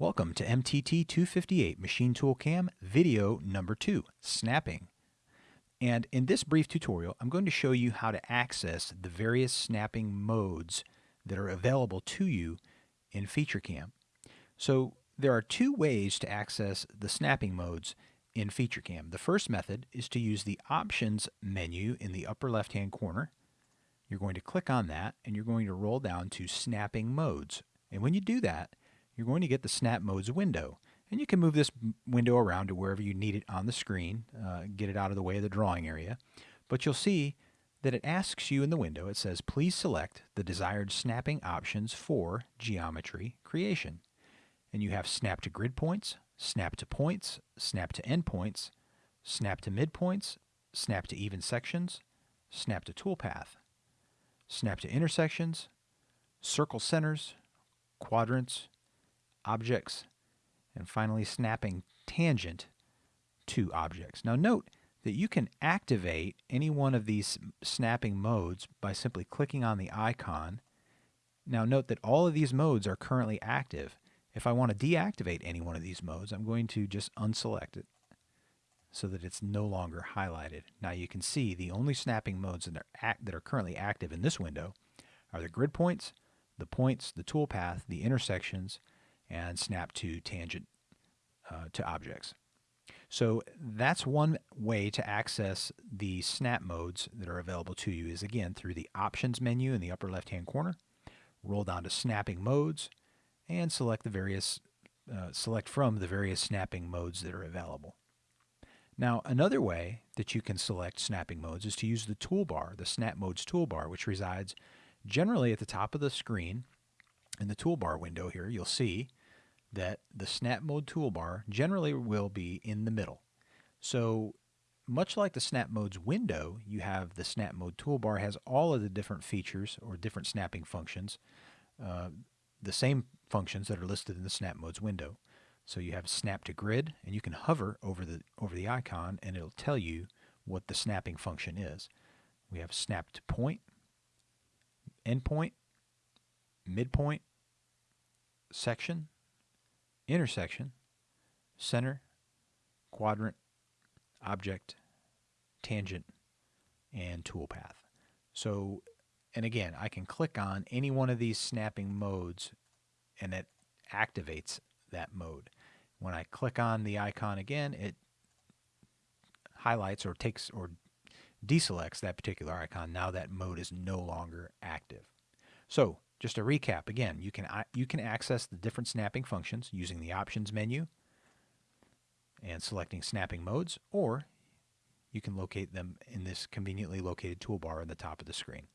Welcome to MTT 258 Machine Tool Cam video number two, snapping. And in this brief tutorial, I'm going to show you how to access the various snapping modes that are available to you in FeatureCam. So there are two ways to access the snapping modes in FeatureCam. The first method is to use the Options menu in the upper left-hand corner. You're going to click on that and you're going to roll down to Snapping Modes. And when you do that, you're going to get the Snap Modes window. And you can move this window around to wherever you need it on the screen, uh, get it out of the way of the drawing area. But you'll see that it asks you in the window, it says, please select the desired snapping options for geometry creation. And you have snap to grid points, snap to points, snap to endpoints, snap to midpoints, snap to even sections, snap to toolpath, snap to intersections, circle centers, quadrants, objects, and finally snapping tangent to objects. Now note that you can activate any one of these snapping modes by simply clicking on the icon. Now note that all of these modes are currently active. If I want to deactivate any one of these modes, I'm going to just unselect it so that it's no longer highlighted. Now you can see the only snapping modes that are, that are currently active in this window are the grid points, the points, the toolpath, the intersections, and snap to tangent uh, to objects. So that's one way to access the snap modes that are available to you is again through the options menu in the upper left hand corner. Roll down to snapping modes and select the various uh, select from the various snapping modes that are available. Now another way that you can select snapping modes is to use the toolbar, the snap modes toolbar, which resides generally at the top of the screen in the toolbar window here. You'll see that the snap mode toolbar generally will be in the middle. So much like the snap modes window, you have the snap mode toolbar has all of the different features or different snapping functions, uh, the same functions that are listed in the snap modes window. So you have snap to grid and you can hover over the over the icon and it'll tell you what the snapping function is. We have snap to point, endpoint, midpoint, section, intersection, center, quadrant, object, tangent, and toolpath. So, and again, I can click on any one of these snapping modes and it activates that mode. When I click on the icon again, it highlights or takes or deselects that particular icon. Now that mode is no longer active. So just a recap again, you can you can access the different snapping functions using the options menu and selecting snapping modes or you can locate them in this conveniently located toolbar on the top of the screen.